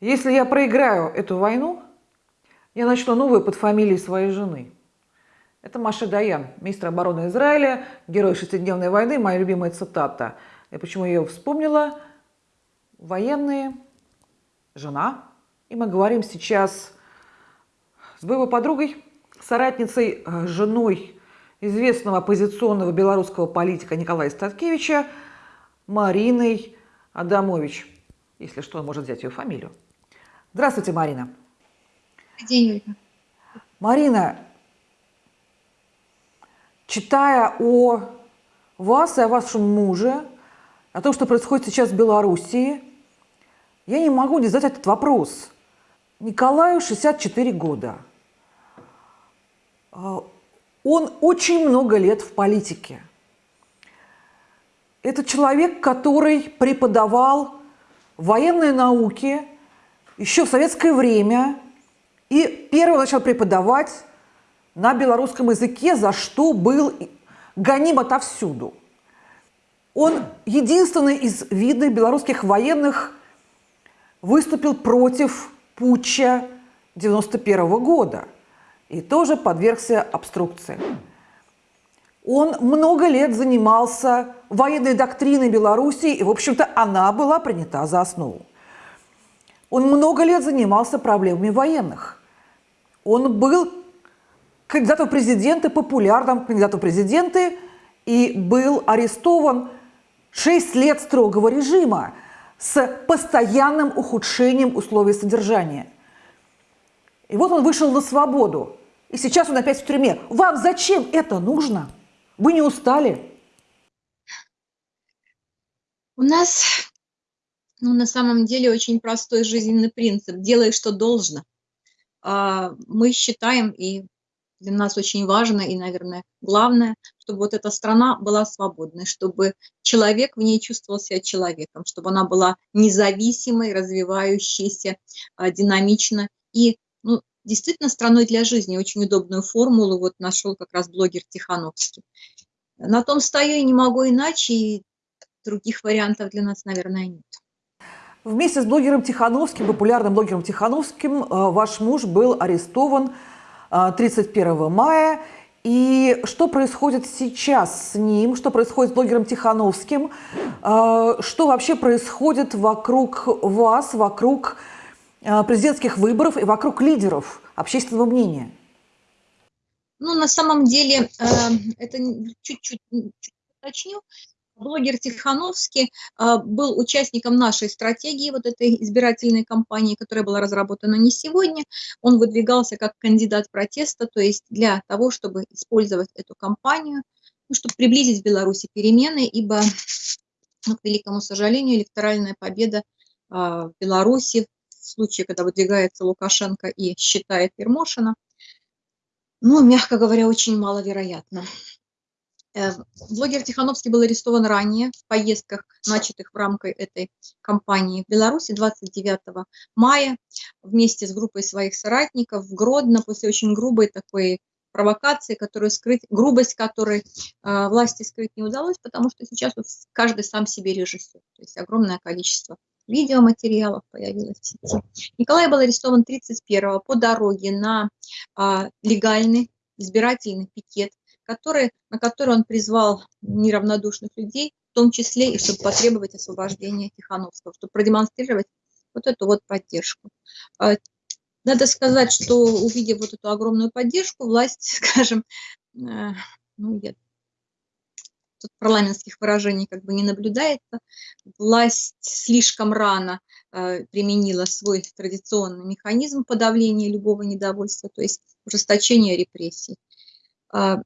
Если я проиграю эту войну, я начну новую под фамилией своей жены. Это Маша Даян, министр обороны Израиля, герой шестидневной войны, моя любимая цитата. И почему я ее вспомнила? Военные, жена. И мы говорим сейчас с боевой подругой, соратницей, э, женой известного оппозиционного белорусского политика Николая Статкевича Мариной Адамович. Если что, он может взять ее фамилию. Здравствуйте, Марина. День, Ольга. Марина, читая о вас и о вашем муже, о том, что происходит сейчас в Белоруссии, я не могу не задать этот вопрос. Николаю 64 года. А, он очень много лет в политике. Это человек, который преподавал военные науки – еще в советское время и первым начал преподавать на белорусском языке, за что был гоним отовсюду. Он единственный из видных белорусских военных выступил против путча 91 -го года и тоже подвергся обструкции. Он много лет занимался военной доктриной Беларуси, и, в общем-то, она была принята за основу. Он много лет занимался проблемами военных. Он был кандидатом в президенты, популярным кандидатом в президенты, и был арестован 6 лет строгого режима с постоянным ухудшением условий содержания. И вот он вышел на свободу, и сейчас он опять в тюрьме. Вам зачем это нужно? Вы не устали? У нас ну, на самом деле очень простой жизненный принцип. Делай, что должно. А, мы считаем, и для нас очень важно, и, наверное, главное, чтобы вот эта страна была свободной, чтобы человек в ней чувствовал себя человеком, чтобы она была независимой, развивающейся, а, динамично и ну, действительно страной для жизни. Очень удобную формулу вот нашел как раз блогер Тихановский. На том стою и не могу иначе, и других вариантов для нас, наверное, нет. Вместе с блогером Тихановским, популярным блогером Тихановским, э, ваш муж был арестован 31 э, мая. И что происходит сейчас с ним, что происходит с блогером Тихановским, э, что вообще происходит вокруг вас, вокруг президентских выборов и вокруг лидеров общественного мнения? Ну, на самом деле, это чуть-чуть уточню, Блогер Тихановский а, был участником нашей стратегии, вот этой избирательной кампании, которая была разработана не сегодня. Он выдвигался как кандидат протеста, то есть для того, чтобы использовать эту кампанию, ну, чтобы приблизить в Беларуси перемены, ибо, ну, к великому сожалению, электоральная победа а, в Беларуси в случае, когда выдвигается Лукашенко и считает Ермошина, ну, мягко говоря, очень маловероятно. Э, блогер Тихановский был арестован ранее в поездках, начатых в рамках этой кампании в Беларуси 29 мая вместе с группой своих соратников в Гродно после очень грубой такой провокации, которую скрыть, грубость которой э, власти скрыть не удалось, потому что сейчас каждый сам себе режиссер. То есть огромное количество видеоматериалов появилось в сети. Николай был арестован 31 по дороге на э, легальный избирательный пикет который, на который он призвал неравнодушных людей, в том числе и чтобы потребовать освобождения Тихановского, чтобы продемонстрировать вот эту вот поддержку. А, надо сказать, что увидев вот эту огромную поддержку, власть, скажем, э, ну, я тут парламентских выражений как бы не наблюдается, власть слишком рано э, применила свой традиционный механизм подавления любого недовольства, то есть ужесточение репрессий. А,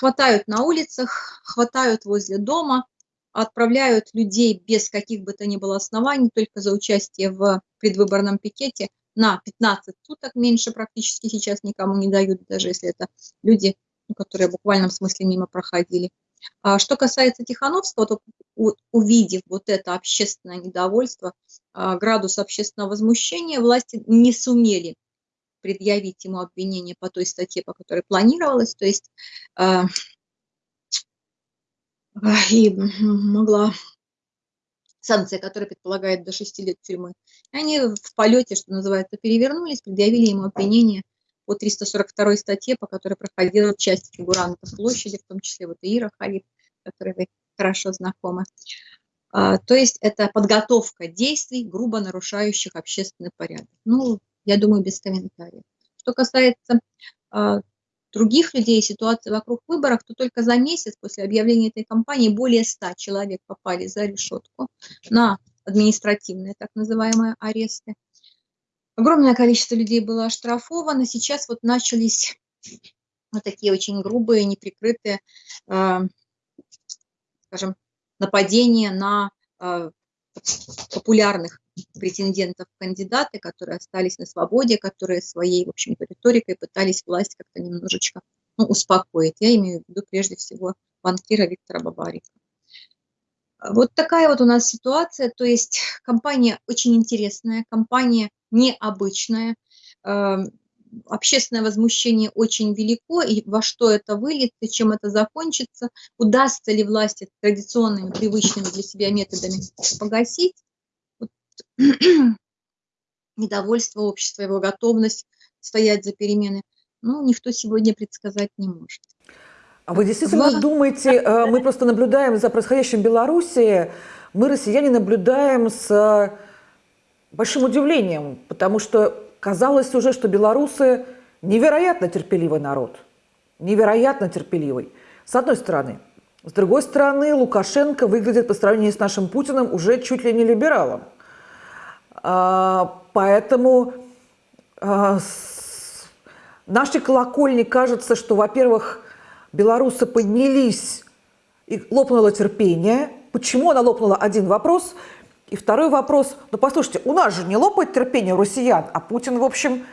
хватают на улицах, хватают возле дома, отправляют людей без каких бы то ни было оснований, только за участие в предвыборном пикете на 15 суток меньше практически сейчас никому не дают, даже если это люди, ну, которые в буквальном смысле мимо проходили. А что касается Тихановского, то увидев вот это общественное недовольство, а, градус общественного возмущения, власти не сумели предъявить ему обвинение по той статье, по которой планировалось, то есть э, и могла санкция, которая предполагает до 6 лет тюрьмы. И они в полете, что называется, перевернулись, предъявили ему обвинение по 342 статье, по которой проходила часть фигурантов площади, в том числе вот Ира Халиф, которой вы хорошо знакомы. А, то есть это подготовка действий, грубо нарушающих общественный порядок. Ну, я думаю, без комментариев. Что касается а, других людей, ситуации вокруг выборов, то только за месяц после объявления этой кампании более 100 человек попали за решетку на административные так называемые аресты. Огромное количество людей было оштрафовано. Сейчас вот начались вот такие очень грубые, неприкрытые, э, скажем, нападения на э, популярных претендентов кандидаты, которые остались на свободе, которые своей, в общем-то, риторикой пытались власть как-то немножечко ну, успокоить. Я имею в виду прежде всего банкира Виктора Бабарика. Вот такая вот у нас ситуация, то есть компания очень интересная, компания необычная, эм, общественное возмущение очень велико, и во что это выльется, чем это закончится, удастся ли власти традиционными, привычными для себя методами погасить недовольство общества, его готовность стоять за перемены, ну, никто сегодня предсказать не может. А вы действительно в... думаете, э, мы просто наблюдаем за происходящим в Беларуси, мы, россияне, наблюдаем с э, большим удивлением, потому что казалось уже, что белорусы невероятно терпеливый народ. Невероятно терпеливый. С одной стороны. С другой стороны, Лукашенко выглядит по сравнению с нашим Путиным уже чуть ли не либералом. А, поэтому а, с нашей колокольни кажется, что, во-первых, белорусы поднялись и лопнуло терпение. Почему она лопнула? Один вопрос. И второй вопрос. Ну, послушайте, у нас же не лопает терпение россиян, а Путин, в общем,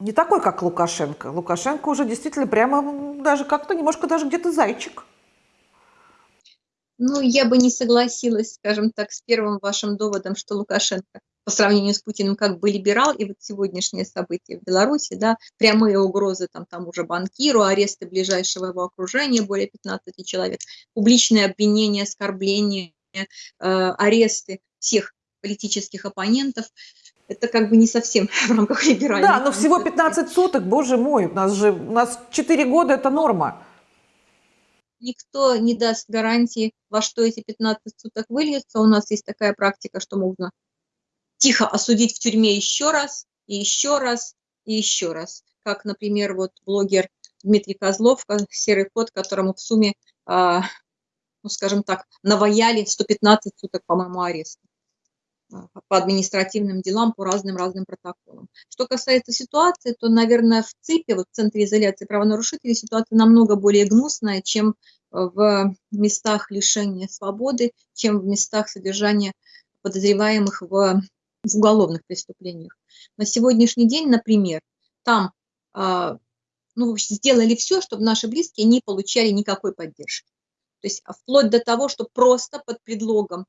не такой, как Лукашенко. Лукашенко уже действительно прямо даже как-то немножко даже где-то зайчик. Ну, я бы не согласилась, скажем так, с первым вашим доводом, что Лукашенко по сравнению с Путиным как бы либерал, и вот сегодняшние события в Беларуси, да, прямые угрозы там тому же банкиру, аресты ближайшего его окружения, более 15 человек, публичные обвинения, оскорбления, э, аресты всех политических оппонентов, это как бы не совсем в рамках либеральной. Да, но всего 15 суток, боже мой, у нас же, у нас 4 года это норма. Никто не даст гарантии, во что эти 15 суток выльются. У нас есть такая практика, что можно тихо осудить в тюрьме еще раз, и еще раз, и еще раз. Как, например, вот блогер Дмитрий Козлов, серый кот, которому в сумме, а, ну, скажем так, наваяли 115 суток, по-моему, ареста по административным делам, по разным-разным протоколам. Что касается ситуации, то, наверное, в ЦИПе, вот в Центре изоляции правонарушителей, ситуация намного более гнусная, чем в местах лишения свободы, чем в местах содержания подозреваемых в в уголовных преступлениях. На сегодняшний день, например, там а, ну, сделали все, чтобы наши близкие не получали никакой поддержки. То есть а, вплоть до того, что просто под предлогом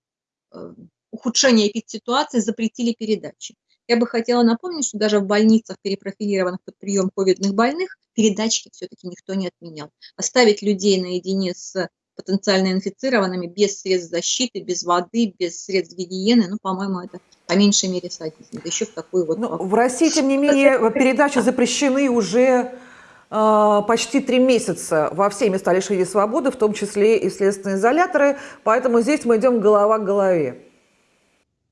э, ухудшения эпидситуации запретили передачи. Я бы хотела напомнить, что даже в больницах, перепрофилированных под прием ковидных больных, передачки все-таки никто не отменял. Оставить людей наедине с потенциально инфицированными без средств защиты, без воды, без средств гигиены, ну, по-моему, это по меньшей мере садизм. Еще в такую вот... Ну, в России, тем не менее, передачи запрещены уже э, почти три месяца во все места лишения свободы, в том числе и следственные изоляторы, поэтому здесь мы идем голова к голове.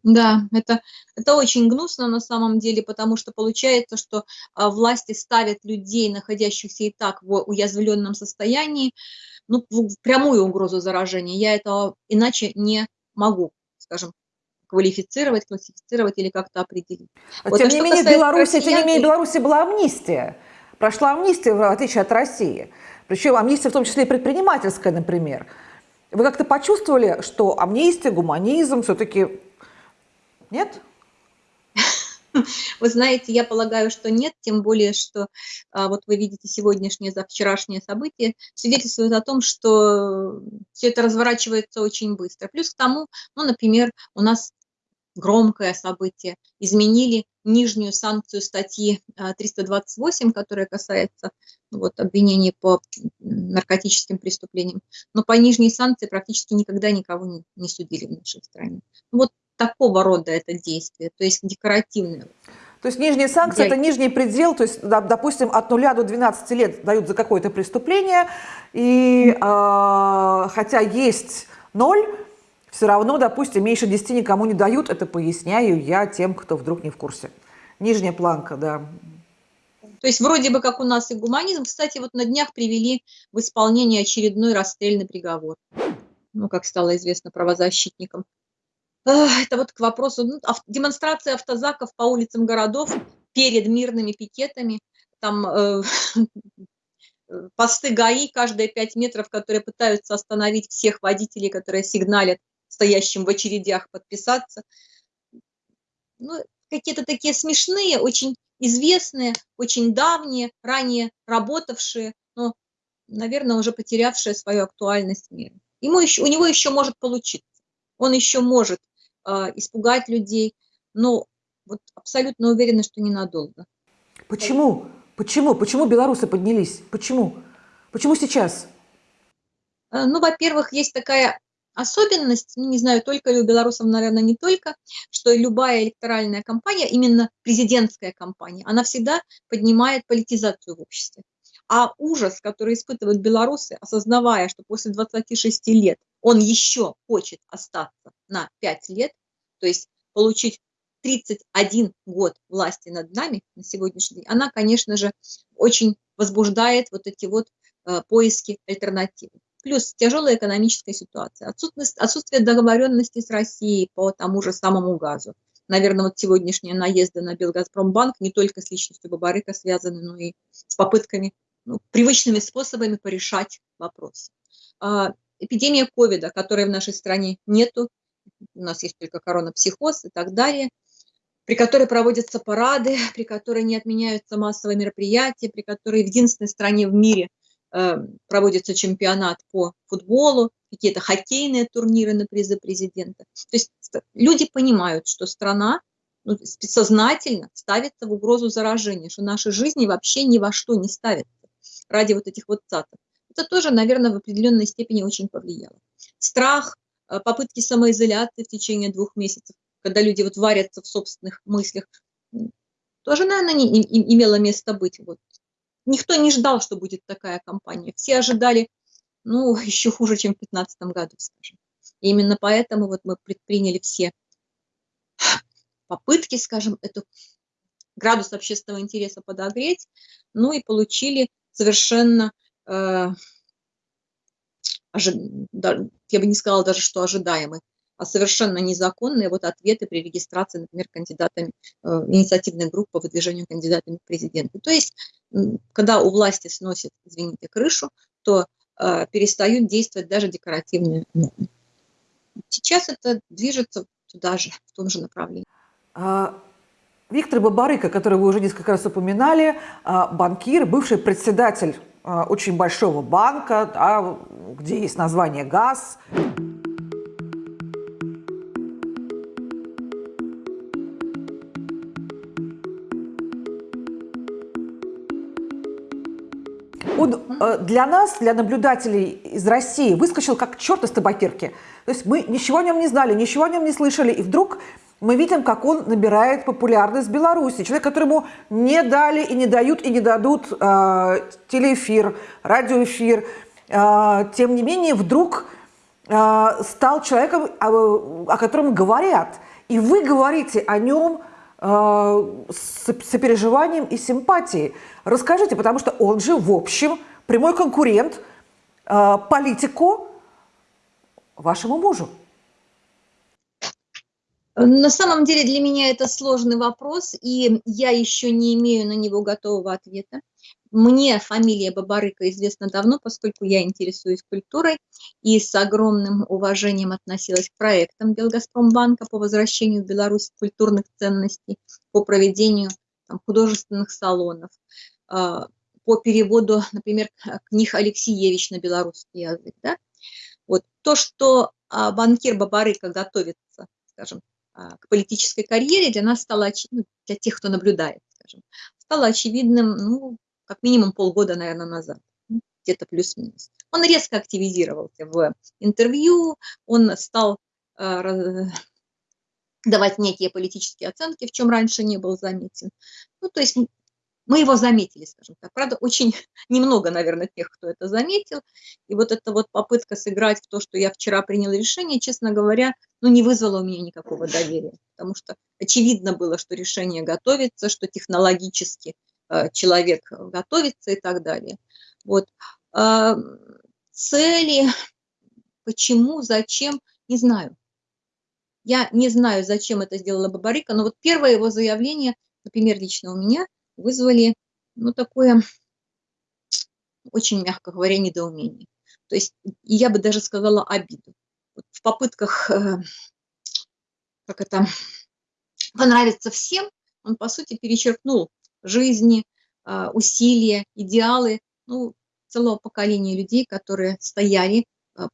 Да, это, это очень гнусно на самом деле, потому что получается, что а, власти ставят людей, находящихся и так в уязвленном состоянии, ну, в прямую угрозу заражения. Я этого иначе не могу, скажем, квалифицировать, классифицировать или как-то определить. А вот, тем, а не менее, Беларуси, россиян... тем не менее, в Беларуси была амнистия. Прошла амнистия, в отличие от России. Причем амнистия в том числе и предпринимательская, например. Вы как-то почувствовали, что амнистия, гуманизм все-таки... Нет? Вы знаете, я полагаю, что нет, тем более, что а, вот вы видите сегодняшнее, за вчерашнее событие, свидетельствует о том, что все это разворачивается очень быстро. Плюс к тому, ну, например, у нас громкое событие, изменили нижнюю санкцию статьи 328, которая касается ну, вот, обвинений по наркотическим преступлениям. Но по нижней санкции практически никогда никого не, не судили в нашей стране. Вот такого рода это действие, то есть декоративное. То есть нижняя санкция – это нижний предел, то есть, допустим, от 0 до 12 лет дают за какое-то преступление, и э, хотя есть 0, все равно, допустим, меньше 10 никому не дают, это поясняю я тем, кто вдруг не в курсе. Нижняя планка, да. То есть вроде бы как у нас и гуманизм. Кстати, вот на днях привели в исполнение очередной расстрельный приговор. Ну, как стало известно правозащитникам. Это вот к вопросу ну, демонстрации автозаков по улицам городов перед мирными пикетами. Там э, посты ГАИ каждые пять метров, которые пытаются остановить всех водителей, которые сигналят стоящим в очередях подписаться. Ну, какие-то такие смешные, очень известные, очень давние, ранее работавшие, но, наверное, уже потерявшие свою актуальность мира. Ему еще, у него еще может получиться. Он еще может испугать людей, но вот абсолютно уверена, что ненадолго. Почему? Почему? Почему белорусы поднялись? Почему? Почему сейчас? Э, ну, во-первых, есть такая особенность, ну, не знаю, только ли у белорусов, наверное, не только, что любая электоральная кампания, именно президентская кампания, она всегда поднимает политизацию в обществе. А ужас, который испытывают белорусы, осознавая, что после 26 лет он еще хочет остаться на 5 лет, то есть получить 31 год власти над нами на сегодняшний день, она, конечно же, очень возбуждает вот эти вот э, поиски альтернативы. Плюс тяжелая экономическая ситуация, отсутствие, отсутствие договоренности с Россией по тому же самому газу. Наверное, вот сегодняшние наезды на Белгазпромбанк не только с личностью Бабарыка связаны, но и с попытками, ну, привычными способами порешать вопрос. Эпидемия ковида, которой в нашей стране нету, у нас есть только коронапсихоз и так далее, при которой проводятся парады, при которой не отменяются массовые мероприятия, при которой в единственной стране в мире э, проводится чемпионат по футболу, какие-то хоккейные турниры на призы президента. То есть люди понимают, что страна ну, сознательно ставится в угрозу заражения, что наши жизни вообще ни во что не ставятся ради вот этих вот цатов. Это тоже, наверное, в определенной степени очень повлияло. Страх, э, попытки самоизоляции в течение двух месяцев, когда люди вот варятся в собственных мыслях, тоже, наверное, не, не имело место быть. Вот. Никто не ждал, что будет такая кампания. Все ожидали, ну, еще хуже, чем в 2015 году, скажем. И именно поэтому вот мы предприняли все попытки, скажем, эту градус общественного интереса подогреть, ну и получили совершенно, я бы не сказала даже, что ожидаемый, а совершенно незаконные вот ответы при регистрации, например, кандидатами э, инициативной группы по выдвижению кандидатами в президенты. То есть, когда у власти сносят, извините, крышу, то э, перестают действовать даже декоративные нормы. Сейчас это движется туда же, в том же направлении. А, Виктор Бабарыка, который вы уже несколько раз упоминали, а, банкир, бывший председатель очень большого банка, да, где есть название «ГАЗ». Он э, для нас, для наблюдателей из России, выскочил как черт из табакерки. То есть мы ничего о нем не знали, ничего о нем не слышали, и вдруг мы видим, как он набирает популярность в Беларуси. Человек, которому не дали и не дают и не дадут э, телеэфир, радиоэфир, э, тем не менее вдруг э, стал человеком, о, о котором говорят. И вы говорите о нем э, с сопереживанием и симпатией. Расскажите, потому что он же, в общем, прямой конкурент э, политику вашему мужу. На самом деле для меня это сложный вопрос, и я еще не имею на него готового ответа. Мне фамилия Бабарыка известна давно, поскольку я интересуюсь культурой и с огромным уважением относилась к проектам Белгазпромбанка по возвращению в Беларусь культурных ценностей, по проведению там, художественных салонов, а, по переводу, например, книг Алексеевич на белорусский язык. Да? Вот. То, что а, банкир Бабарыка готовится, скажем, к политической карьере для нас стало, ну, для тех, кто наблюдает, скажем, стало очевидным, ну, как минимум полгода, наверное, назад, ну, где-то плюс-минус. Он резко активизировался в интервью, он стал э, давать некие политические оценки, в чем раньше не был заметен. Ну, то есть мы его заметили, скажем так. Правда, очень немного, наверное, тех, кто это заметил. И вот эта вот попытка сыграть в то, что я вчера приняла решение, честно говоря, ну, не вызвала у меня никакого доверия. Потому что очевидно было, что решение готовится, что технологически э, человек готовится и так далее. Вот. Э, цели, почему, зачем, не знаю. Я не знаю, зачем это сделала Бабарика, но вот первое его заявление, например, лично у меня – вызвали, ну, такое, очень мягко говоря, недоумение. То есть я бы даже сказала обиду. В попытках, э, как это, понравиться всем, он, по сути, перечеркнул жизни, э, усилия, идеалы, ну, целого поколения людей, которые стояли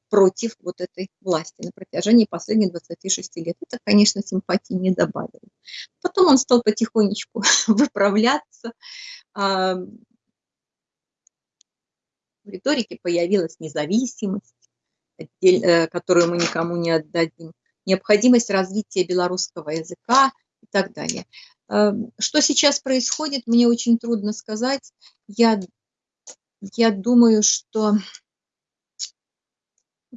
против вот этой власти на протяжении последних 26 лет. Это, конечно, симпатии не добавило. Потом он стал потихонечку выправляться. А, в риторике появилась независимость, э, которую мы никому не отдадим, необходимость развития белорусского языка и так далее. А, что сейчас происходит, мне очень трудно сказать. Я, я думаю, что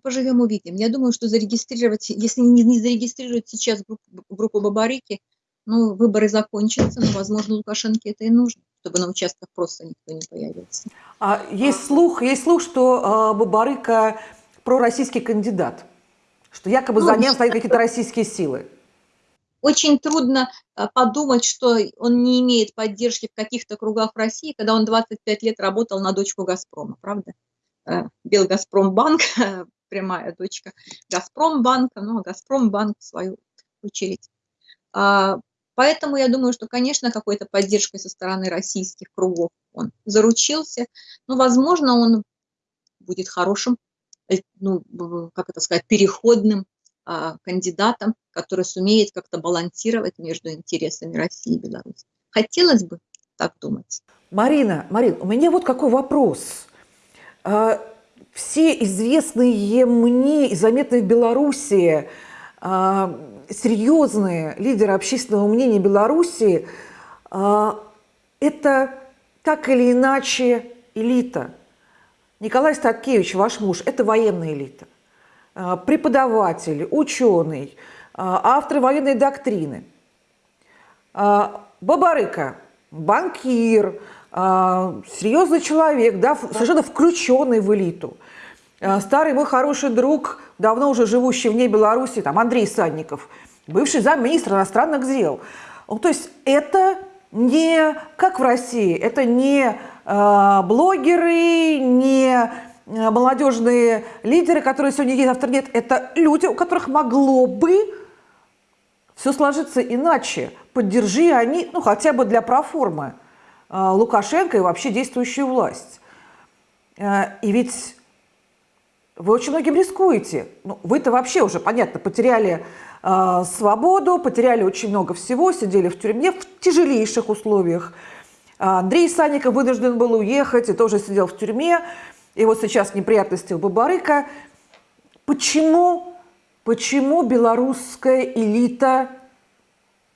поживем увидим. Я думаю, что зарегистрировать, если не, не зарегистрировать сейчас группу, группу Бабарики, ну, выборы закончатся, но, возможно, Лукашенко это и нужно, чтобы на участках просто никто не появился. А есть слух, есть слух, что э, Бабарыка пророссийский кандидат, что якобы ну, за ним стоят какие-то российские силы. Очень трудно а, подумать, что он не имеет поддержки в каких-то кругах России, когда он 25 лет работал на дочку «Газпрома», правда? Э, Белгазпромбанк, прямая дочка Газпромбанка, но Газпромбанк в свою очередь а, Поэтому я думаю, что, конечно, какой-то поддержкой со стороны российских кругов он заручился. Но, возможно, он будет хорошим, э, ну, как это сказать, переходным а, кандидатом, который сумеет как-то балансировать между интересами России и Беларуси. Хотелось бы так думать. Марина, Марин, у меня вот какой вопрос. Все известные мне и заметные в Беларуси а, серьезные лидеры общественного мнения Беларуси а, – это так или иначе элита. Николай Статкевич, ваш муж, это военная элита. А, преподаватель, ученый, автор военной доктрины. Бабарыка, банкир, серьезный человек, да, совершенно включенный в элиту. Старый мой хороший друг, давно уже живущий вне Беларуси, там Андрей Санников – бывший замминистра иностранных дел. Ну, то есть это не как в России, это не э, блогеры, не молодежные лидеры, которые сегодня есть, завтра нет. Это люди, у которых могло бы все сложиться иначе. Поддержи они, ну хотя бы для проформы, Лукашенко и вообще действующую власть. Э, и ведь вы очень многим рискуете. Ну, вы-то вообще уже, понятно, потеряли э, свободу, потеряли очень много всего, сидели в тюрьме в тяжелейших условиях. Андрей Санников вынужден был уехать и тоже сидел в тюрьме. И вот сейчас неприятности у Бабарыка. Почему, почему белорусская элита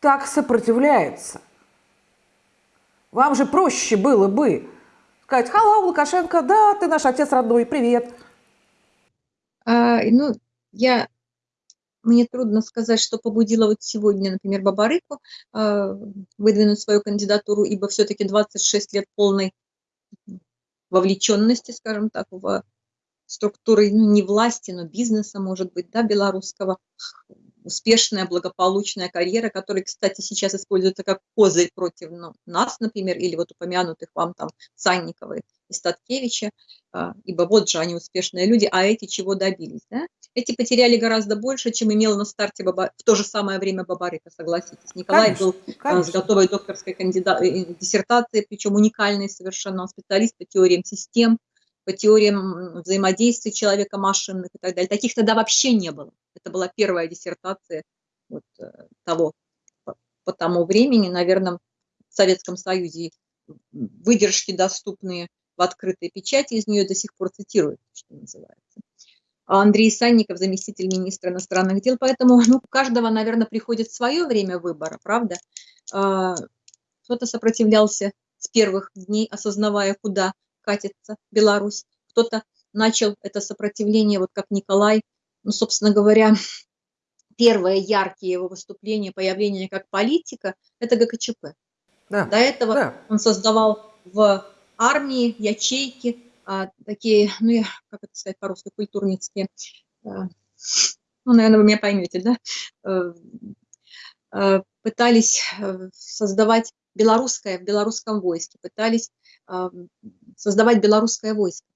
так сопротивляется? Вам же проще было бы сказать, «Халло, Лукашенко, да, ты наш отец родной, привет». А, ну, я мне трудно сказать, что побудило вот сегодня, например, Бабарыку э, выдвинуть свою кандидатуру, ибо все-таки 26 лет полной вовлеченности, скажем так, в структуры, ну, не власти, но бизнеса, может быть, да, белорусского, успешная, благополучная карьера, которая, кстати, сейчас используется как козырь против ну, нас, например, или вот упомянутых вам там Санниковой и Статкевича, а, ибо вот же они успешные люди, а эти чего добились, да? Эти потеряли гораздо больше, чем имел на старте Баба... в то же самое время Бабарыка, согласитесь. Николай конечно, был конечно. с готовой докторской кандидат... Э, диссертацией, причем уникальный совершенно, специалист по теориям систем, по теориям взаимодействия человека машинных и так далее. Таких тогда вообще не было. Это была первая диссертация вот, того, по тому времени, наверное, в Советском Союзе выдержки доступные в открытой печати, из нее до сих пор цитируют, что называется. А Андрей Санников, заместитель министра иностранных дел, поэтому ну, каждого, наверное, приходит свое время выбора, правда? А, кто-то сопротивлялся с первых дней, осознавая, куда катится Беларусь. Кто-то начал это сопротивление, вот как Николай, ну, собственно говоря, первое яркие его выступления, появление как политика, это ГКЧП. Да. До этого да. он создавал в армии ячейки, а, такие, ну, я, как это сказать по-русски, культурницкие, а, ну, наверное, вы меня поймете, да, а, а, пытались э, создавать белорусское в белорусском войске, пытались а, создавать белорусское войско,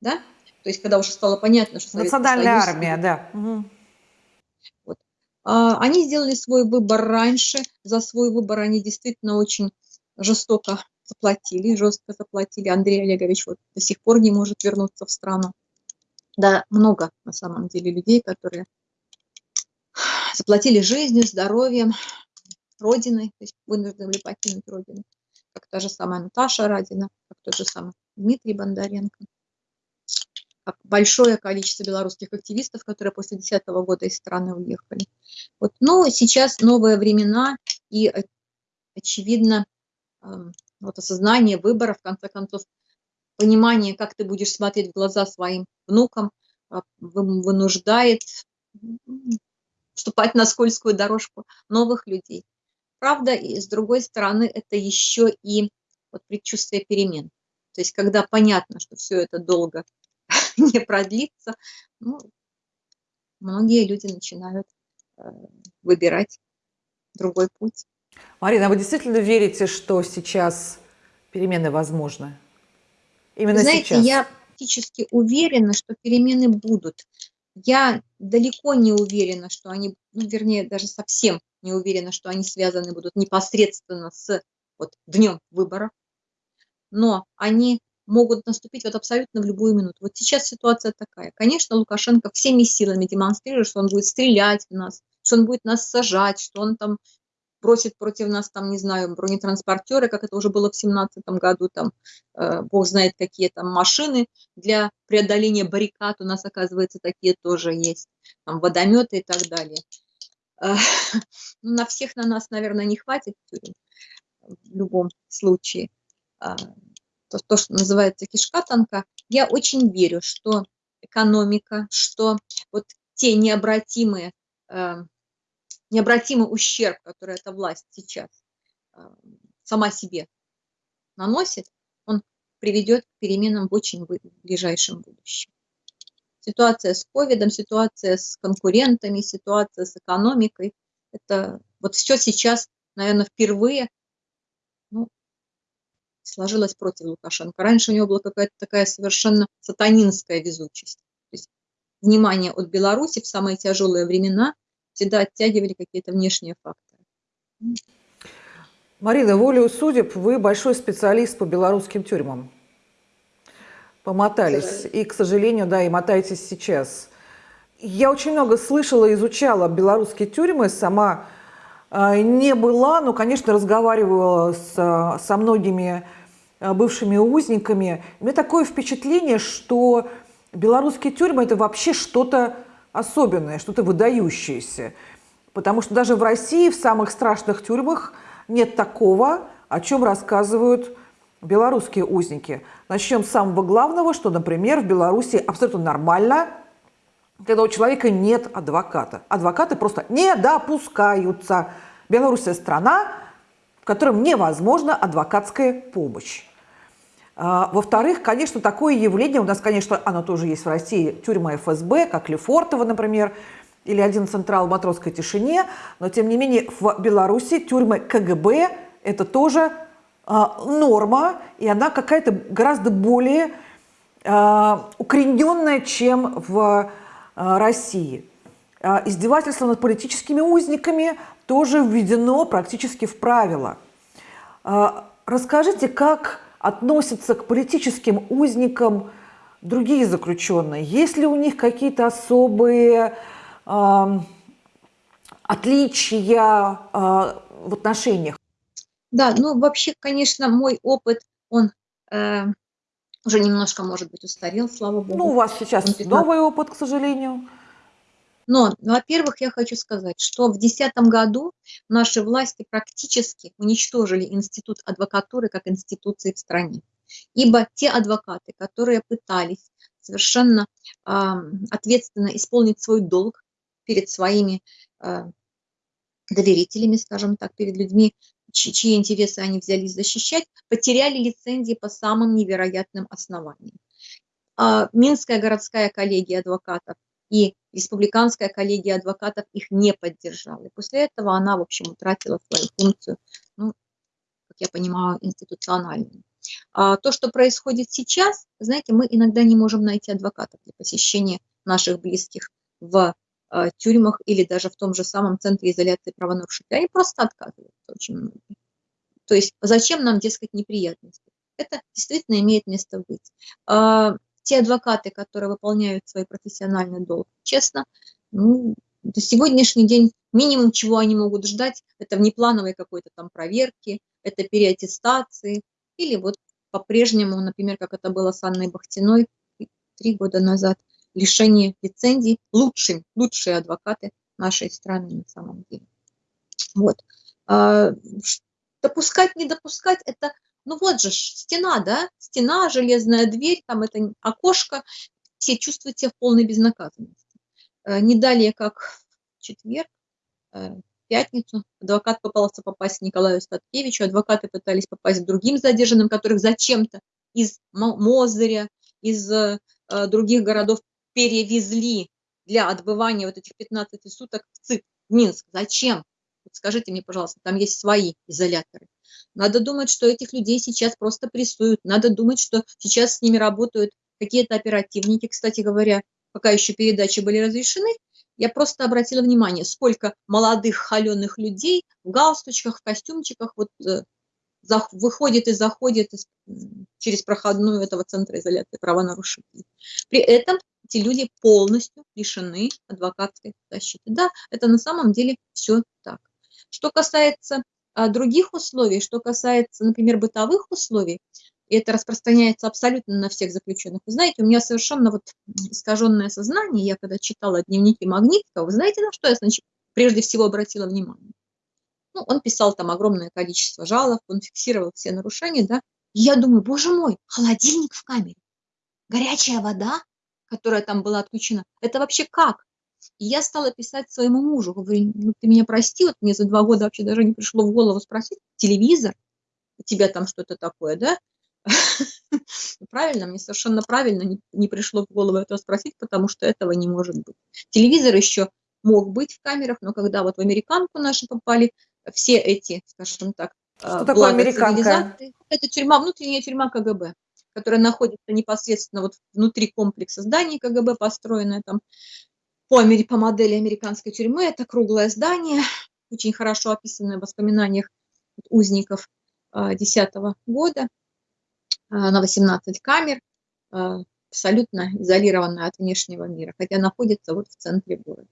да, то есть когда уже стало понятно, что Национальная Союз, армия, да. Угу. Вот. А, они сделали свой выбор раньше, за свой выбор они действительно очень жестоко заплатили, жестко заплатили. Андрей Олегович вот до сих пор не может вернуться в страну. Да, много на самом деле людей, которые заплатили жизнью, здоровьем, родиной, то есть вынуждены были покинуть родину, как та же самая Наташа Радина, как тот же самый Дмитрий Бондаренко, как большое количество белорусских активистов, которые после 2010 года из страны уехали. Вот. Но сейчас новые времена, и очевидно, эм, вот осознание выбора, в конце концов, понимание, как ты будешь смотреть в глаза своим внукам, а, вынуждает вступать на скользкую дорожку новых людей. Правда, и с другой стороны, это еще и вот предчувствие перемен. То есть, когда понятно, что все это долго не продлится, ну, многие люди начинают э, выбирать другой путь. Марина, а вы действительно верите, что сейчас перемены возможны? Именно Знаете, сейчас? я практически уверена, что перемены будут. Я далеко не уверена, что они, ну, вернее, даже совсем не уверена, что они связаны будут непосредственно с вот, днем выборов, но они могут наступить вот абсолютно в любую минуту. Вот сейчас ситуация такая. Конечно, Лукашенко всеми силами демонстрирует, что он будет стрелять в нас, что он будет нас сажать, что он там бросит против нас, там, не знаю, бронетранспортеры, как это уже было в семнадцатом году, там, э, бог знает, какие там машины для преодоления баррикад у нас, оказывается, такие тоже есть, там, водометы и так далее. Э, ну, на всех на нас, наверное, не хватит в любом случае. Э, то, то, что называется кишка танка, я очень верю, что экономика, что вот те необратимые э, необратимый ущерб, который эта власть сейчас э, сама себе наносит, он приведет к переменам в очень ближайшем будущем. Ситуация с ковидом, ситуация с конкурентами, ситуация с экономикой, это вот все сейчас, наверное, впервые ну, сложилось против Лукашенко. Раньше у него была какая-то такая совершенно сатанинская везучесть. То есть внимание от Беларуси в самые тяжелые времена – всегда оттягивали какие-то внешние факторы. Марина, волею судеб, вы большой специалист по белорусским тюрьмам. Помотались. И, к сожалению, да, и мотаетесь сейчас. Я очень много слышала, изучала белорусские тюрьмы, сама э, не была, но, конечно, разговаривала с, со многими э, бывшими узниками. У меня такое впечатление, что белорусские тюрьмы – это вообще что-то особенное, что-то выдающееся. Потому что даже в России, в самых страшных тюрьмах, нет такого, о чем рассказывают белорусские узники. Начнем с самого главного, что, например, в Беларуси абсолютно нормально, когда у человека нет адвоката. Адвокаты просто не допускаются. Белоруссия – страна, в которой невозможна адвокатская помощь. А, во-вторых, конечно, такое явление, у нас, конечно, оно тоже есть в России, тюрьма ФСБ, как Лефортово, например, или один централ в матросской тишине, но, тем не менее, в Беларуси тюрьмы КГБ – это тоже а, норма, и она какая-то гораздо более а, укорененная, чем в России. Издевательство над политическими узниками тоже введено практически в правила. Расскажите, как относятся к политическим узникам другие заключенные? Есть ли у них какие-то особые, э, отличия э, в отношениях? Да, ну вообще, конечно, мой опыт, он э, уже немножко, может быть, устарел, слава богу. Ну, у вас сейчас 15... новый опыт, к сожалению. Но, во-первых, я хочу сказать, что в 2010 году наши власти практически уничтожили институт адвокатуры как институции в стране. Ибо те адвокаты, которые пытались совершенно э, ответственно исполнить свой долг перед своими э, доверителями, скажем так, перед людьми, чьи интересы они взялись защищать, потеряли лицензии по самым невероятным основаниям. А, Минская городская коллегия адвокатов и республиканская коллегия адвокатов их не поддержала. И после этого она, в общем, утратила свою функцию, ну, как я понимаю, институциональную. А то, что происходит сейчас, знаете, мы иногда не можем найти адвокатов для посещения наших близких в а, тюрьмах или даже в том же самом центре изоляции правонарушителей. Они просто отказываются очень многие. То есть зачем нам, дескать, неприятности? Это действительно имеет место быть. А, те адвокаты, которые выполняют свой профессиональный долг честно, ну, до сегодняшний день минимум, чего они могут ждать, это внеплановой какой-то там проверки, это переаттестации, или вот по-прежнему, например, как это было с Анной Бахтиной три года назад, лишение лицензий лучшим, лучшие адвокаты нашей страны на самом деле. Вот. А, допускать, не допускать, это, ну вот же, стена, да, стена, железная дверь, там это окошко, все чувствуют себя в полной безнаказанности. А, не далее, как в четверг, э, пятницу, адвокат попался попасть Николаю Статкевичу, адвокаты пытались попасть к другим задержанным, которых зачем-то из Мозыря, из э, других городов перевезли для отбывания вот этих 15 суток в ЦИК, в Минск. Зачем? Вот скажите мне, пожалуйста, там есть свои изоляторы. Надо думать, что этих людей сейчас просто прессуют. Надо думать, что сейчас с ними работают какие-то оперативники. Кстати говоря, пока еще передачи были разрешены, я просто обратила внимание, сколько молодых холеных людей в галстучках, в костюмчиках вот, э, выходит и заходит через проходную этого центра изоляции правонарушителей. При этом эти люди полностью лишены адвокатской защиты. Да, это на самом деле все так. Что касается других условий, что касается, например, бытовых условий, и это распространяется абсолютно на всех заключенных. Вы знаете, у меня совершенно вот искаженное сознание, я когда читала дневники Магнитского, вы знаете, на что я значит, прежде всего обратила внимание? Ну, он писал там огромное количество жалоб, он фиксировал все нарушения, да. Я думаю, боже мой, холодильник в камере, горячая вода, которая там была отключена, это вообще как? И я стала писать своему мужу, говорю, ну ты меня прости, вот мне за два года вообще даже не пришло в голову спросить, телевизор, у тебя там что-то такое, да? Правильно, мне совершенно правильно не, не пришло в голову этого спросить, потому что этого не может быть. Телевизор еще мог быть в камерах, но когда вот в американку наши попали, все эти, скажем так, что такое американка? Это тюрьма, внутренняя тюрьма КГБ которая находится непосредственно вот внутри комплекса зданий КГБ, построенное там по, по модели американской тюрьмы. Это круглое здание, очень хорошо описанное в воспоминаниях узников 2010 а, года, а, на 18 камер, а, абсолютно изолированная от внешнего мира, хотя находится вот в центре города.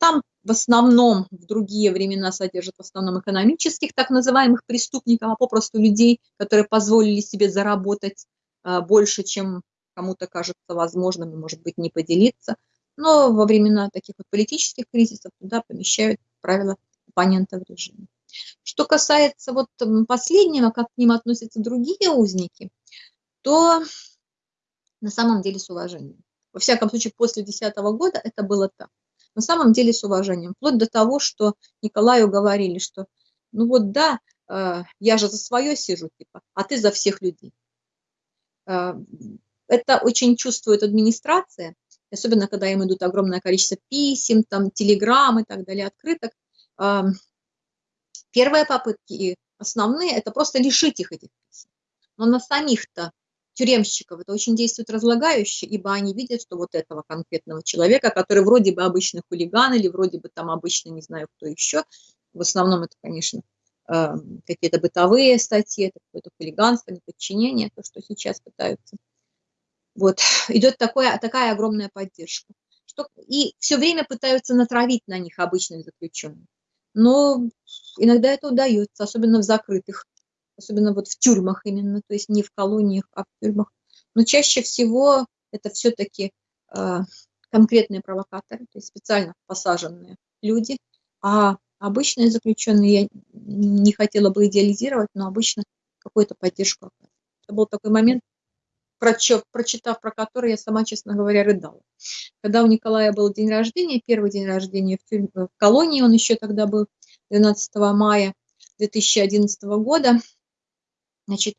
Там в основном в другие времена содержат в основном экономических так называемых преступников, а попросту людей, которые позволили себе заработать больше, чем кому-то кажется возможным, и, может быть, не поделиться. Но во времена таких вот политических кризисов туда помещают, как правило, оппонентов режима. Что касается вот последнего, как к ним относятся другие узники, то на самом деле с уважением. Во всяком случае, после 2010 года это было так на самом деле с уважением. Вплоть до того, что Николаю говорили, что ну вот да, э, я же за свое сижу, типа, а ты за всех людей. Э, это очень чувствует администрация, особенно когда им идут огромное количество писем, там, телеграмм и так далее, открыток. Первые попытки, основные, это просто лишить их этих писем. Но на самих-то тюремщиков это очень действует разлагающе, ибо они видят, что вот этого конкретного человека, который вроде бы обычный хулиган или вроде бы там обычно не знаю кто еще, в основном это, конечно, какие-то бытовые статьи, это какое-то хулиганство, неподчинение, то, что сейчас пытаются. Вот, идет такое, такая огромная поддержка. что, и все время пытаются натравить на них обычных заключенных. Но иногда это удается, особенно в закрытых, особенно вот в тюрьмах именно, то есть не в колониях, а в тюрьмах. Но чаще всего это все-таки э, конкретные провокаторы, то есть специально посаженные люди, а обычные заключенные, я не хотела бы идеализировать, но обычно какую-то поддержку Это был такой момент, прочитав про который я сама, честно говоря, рыдала. Когда у Николая был день рождения, первый день рождения в, тюрьме, в колонии, он еще тогда был 12 мая 2011 года, значит,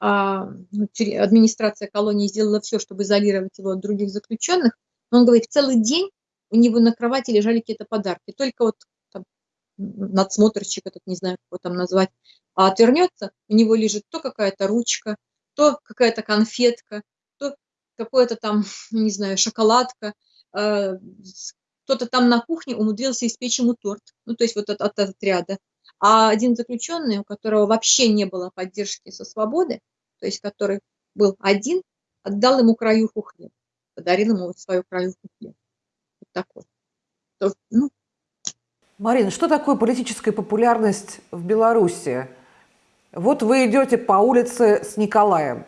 а, ну, администрация колонии сделала все, чтобы изолировать его от других заключенных. Но он говорит, целый день у него на кровати лежали какие-то подарки. Только вот там, надсмотрщик этот, не знаю, как его там назвать, а отвернется, у него лежит то какая-то ручка, то какая-то конфетка, то какое-то там, не знаю, шоколадка, э, кто-то там на кухне умудрился испечь ему торт, ну, то есть вот от, от отряда. А один заключенный, у которого вообще не было поддержки со свободы, то есть который был один, отдал ему краюху хлеба, подарил ему вот свою краюху хлеба. Вот такой. То, ну. Марина, что такое политическая популярность в Беларуси? Вот вы идете по улице с Николаем.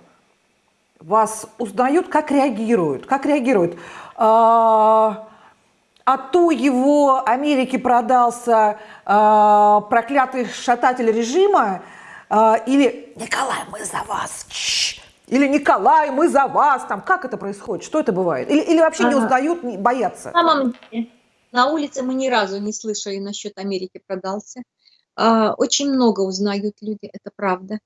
Вас узнают, как реагируют? Как реагируют? А, а то его Америке продался а, проклятый шататель режима, а, или «Николай, мы за вас!» Или «Николай, мы за вас!» там, Как это происходит? Что это бывает? Или, или вообще ага. не узнают, не боятся? На самом деле, на улице мы ни разу не слышали насчет Америки продался. А, очень много узнают люди, это правда.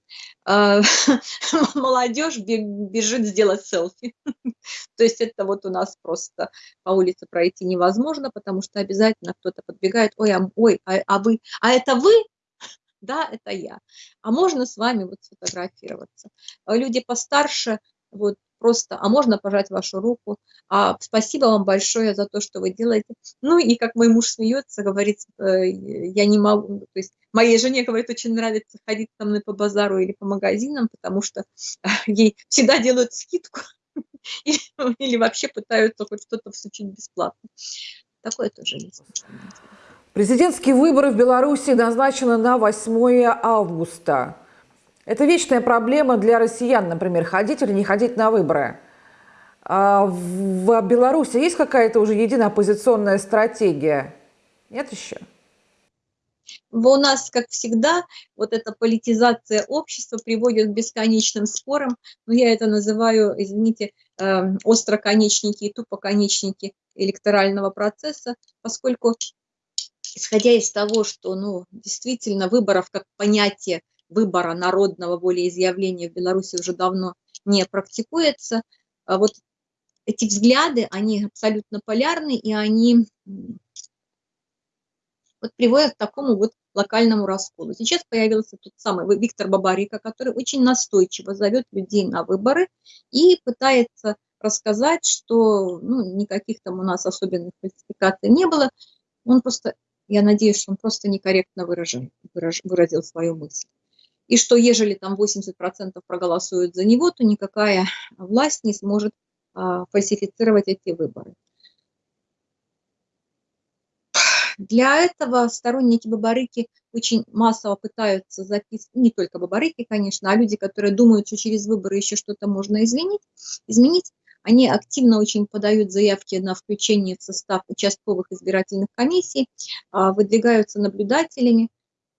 А, молодежь бежит сделать селфи. То есть это вот у нас просто по улице пройти невозможно, потому что обязательно кто-то подбегает, ой, а, ой, а, а вы, а это вы? Да, это я. А можно с вами вот сфотографироваться? Люди постарше, вот просто, а можно пожать вашу руку, а спасибо вам большое за то, что вы делаете. Ну и как мой муж смеется, говорит, э, я не могу, то есть моей жене, говорит, очень нравится ходить со мной по базару или по магазинам, потому что ей всегда делают скидку или, вообще пытаются хоть что-то всучить бесплатно. Такое тоже есть. Президентские выборы в Беларуси назначены на 8 августа. Это вечная проблема для россиян, например, ходить или не ходить на выборы. А в Беларуси есть какая-то уже единая оппозиционная стратегия? Нет еще? У нас, как всегда, вот эта политизация общества приводит к бесконечным спорам. Но я это называю, извините, эм, остроконечники и тупоконечники электорального процесса, поскольку, исходя из того, что ну, действительно выборов как понятие выбора народного волеизъявления в Беларуси уже давно не практикуется. А вот эти взгляды, они абсолютно полярны, и они вот приводят к такому вот локальному расколу. Сейчас появился тот самый Виктор Бабарика, который очень настойчиво зовет людей на выборы и пытается рассказать, что ну, никаких там у нас особенных фальсификаций не было. Он просто, я надеюсь, что он просто некорректно выражил, выразил свою мысль и что ежели там 80% проголосуют за него, то никакая власть не сможет а, фальсифицировать эти выборы. Для этого сторонники Бабарыки очень массово пытаются записывать, не только Бабарыки, конечно, а люди, которые думают, что через выборы еще что-то можно изменить, изменить, они активно очень подают заявки на включение в состав участковых избирательных комиссий, а, выдвигаются наблюдателями,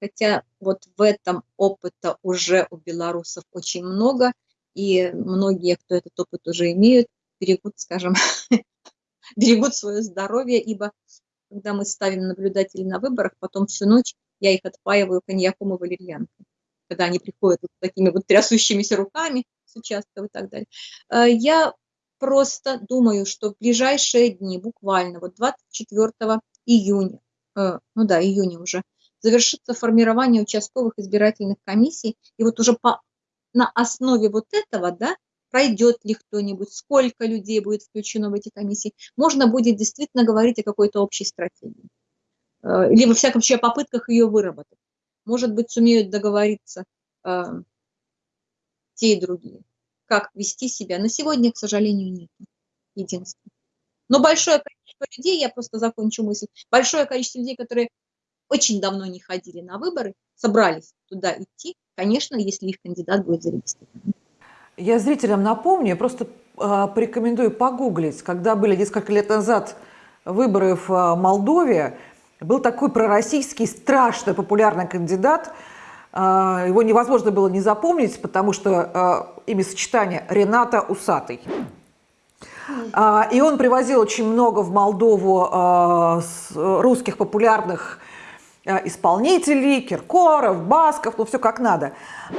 хотя вот в этом опыта уже у белорусов очень много, и многие, кто этот опыт уже имеют, берегут, скажем, берегут свое здоровье, ибо когда мы ставим наблюдателей на выборах, потом всю ночь я их отпаиваю коньяком и валерьянкой, когда они приходят вот такими вот трясущимися руками с участков и так далее. Э, я просто думаю, что в ближайшие дни, буквально вот 24 июня, э, ну да, июня уже, завершится формирование участковых избирательных комиссий, и вот уже по, на основе вот этого, да, пройдет ли кто-нибудь, сколько людей будет включено в эти комиссии, можно будет действительно говорить о какой-то общей стратегии. Э, или, во всяком случае, о попытках ее выработать. Может быть, сумеют договориться э, те и другие. Как вести себя. На сегодня, к сожалению, нет. Единственное. Но большое количество людей, я просто закончу мысль, большое количество людей, которые очень давно не ходили на выборы, собрались туда идти, конечно, если их кандидат будет зарегистрирован. Я зрителям напомню, просто э, порекомендую погуглить, когда были несколько лет назад выборы в э, Молдове, был такой пророссийский, страшно популярный кандидат, э, его невозможно было не запомнить, потому что э, имя сочетание Рената Усатый. И он привозил очень много в Молдову русских популярных исполнителей, Киркоров, Басков, ну все как надо.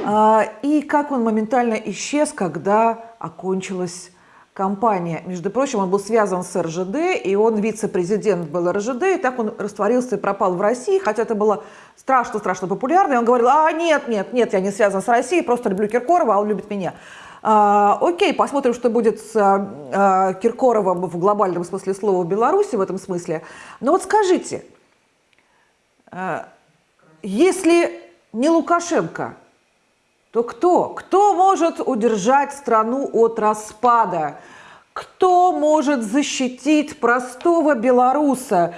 А, и как он моментально исчез, когда окончилась кампания. Между прочим, он был связан с РЖД, и он вице-президент был РЖД, и так он растворился и пропал в России, хотя это было страшно-страшно популярно. И он говорил, а нет, нет, нет, я не связан с Россией, просто люблю Киркорова, а он любит меня. А, окей, посмотрим, что будет с а, Киркоровым в глобальном смысле слова в Беларуси в этом смысле. Но вот скажите, а, если не Лукашенко, то кто? Кто может удержать страну от распада? Кто может защитить простого белоруса?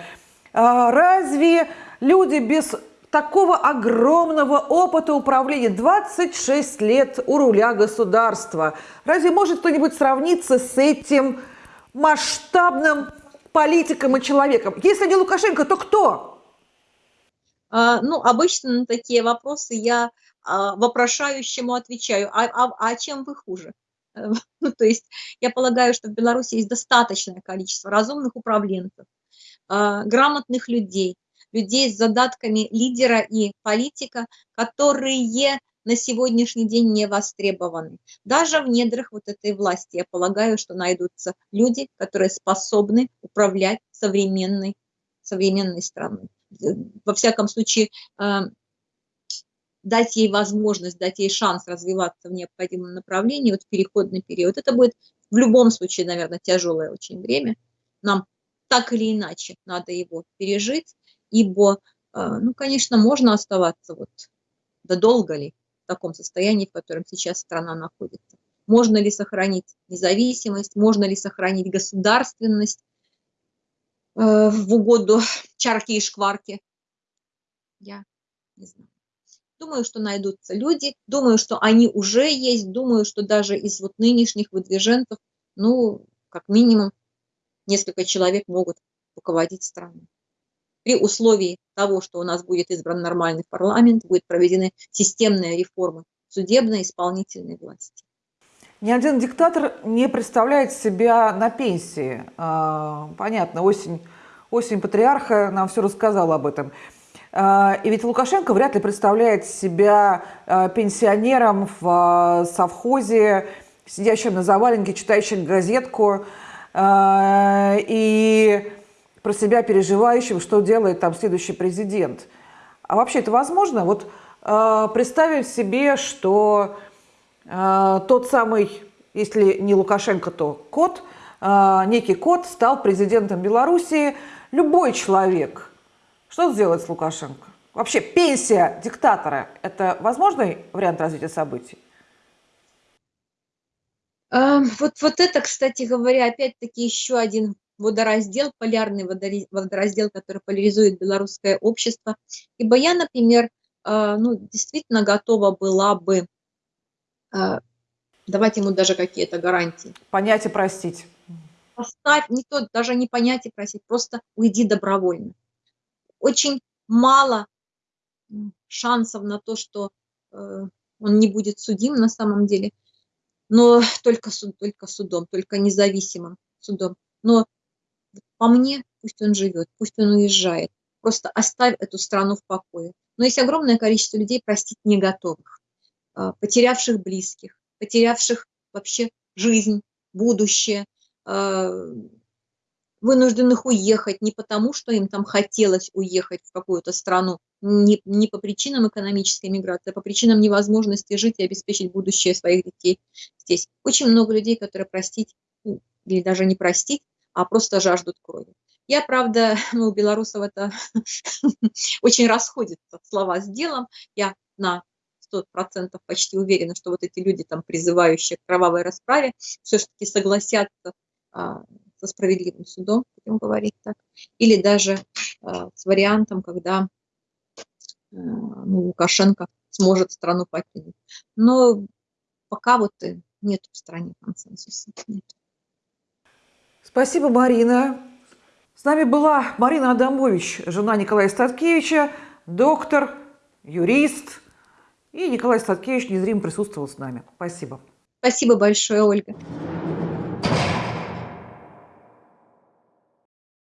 А, разве люди без такого огромного опыта управления, 26 лет у руля государства, разве может кто-нибудь сравниться с этим масштабным политиком и человеком? Если не Лукашенко, то кто? А, ну, обычно на такие вопросы я а, вопрошающему отвечаю, а, а, а чем вы хуже? Ну, то есть я полагаю, что в Беларуси есть достаточное количество разумных управленцев, а, грамотных людей, людей с задатками лидера и политика, которые на сегодняшний день не востребованы. Даже в недрах вот этой власти, я полагаю, что найдутся люди, которые способны управлять современной, современной страной во всяком случае, э, дать ей возможность, дать ей шанс развиваться в необходимом направлении, вот переходный период, это будет в любом случае, наверное, тяжелое очень время. Нам так или иначе надо его пережить, ибо, э, ну, конечно, можно оставаться вот, да долго ли в таком состоянии, в котором сейчас страна находится. Можно ли сохранить независимость, можно ли сохранить государственность, в угоду чарки и шкварки. Я не знаю. Думаю, что найдутся люди, думаю, что они уже есть, думаю, что даже из вот нынешних выдвиженцев, ну, как минимум, несколько человек могут руководить страной. При условии того, что у нас будет избран нормальный парламент, будет проведены системные реформы судебной и исполнительной власти. Ни один диктатор не представляет себя на пенсии. А, понятно, осень, осень патриарха нам все рассказала об этом. А, и ведь Лукашенко вряд ли представляет себя а, пенсионером в совхозе, сидящим на заваленке, читающим газетку и про себя переживающим, что делает там следующий президент. А вообще это возможно? Вот представим себе, что тот самый, если не Лукашенко, то Кот, а, некий Кот стал президентом Белоруссии. Любой человек. Что сделать с Лукашенко? Вообще пенсия диктатора – это возможный вариант развития событий? А, вот, вот это, кстати говоря, опять-таки еще один водораздел, полярный водораздел, который поляризует белорусское общество. Ибо я, например, ну, действительно готова была бы а, давать ему даже какие-то гарантии. Понять и простить. Поставь, не то, даже не понять и просить, просто уйди добровольно. Очень мало шансов на то, что э, он не будет судим на самом деле, но только, суд, только судом, только независимым судом. Но по мне, пусть он живет, пусть он уезжает, просто оставь эту страну в покое. Но есть огромное количество людей простить не готовых. А, потерявших близких, потерявших вообще жизнь, будущее, а, вынужденных уехать не потому, что им там хотелось уехать в какую-то страну, не, не по причинам экономической миграции, а по причинам невозможности жить и обеспечить будущее своих детей здесь. Очень много людей, которые простить, ну, или даже не простить, а просто жаждут крови. Я, правда, ну, у белорусов это очень расходится слова с делом. Я на 100% почти уверена, что вот эти люди, там, призывающие к кровавой расправе, все-таки согласятся а, со справедливым судом, будем говорить так, или даже э, с вариантом, когда э, ну, Лукашенко сможет страну покинуть. Но пока вот э, нет в стране консенсуса. Нет. Спасибо, Марина. С нами была Марина Адамович, жена Николая Статкевича, доктор, юрист. И Николай Статкевич незримо присутствовал с нами. Спасибо. Спасибо большое, Ольга.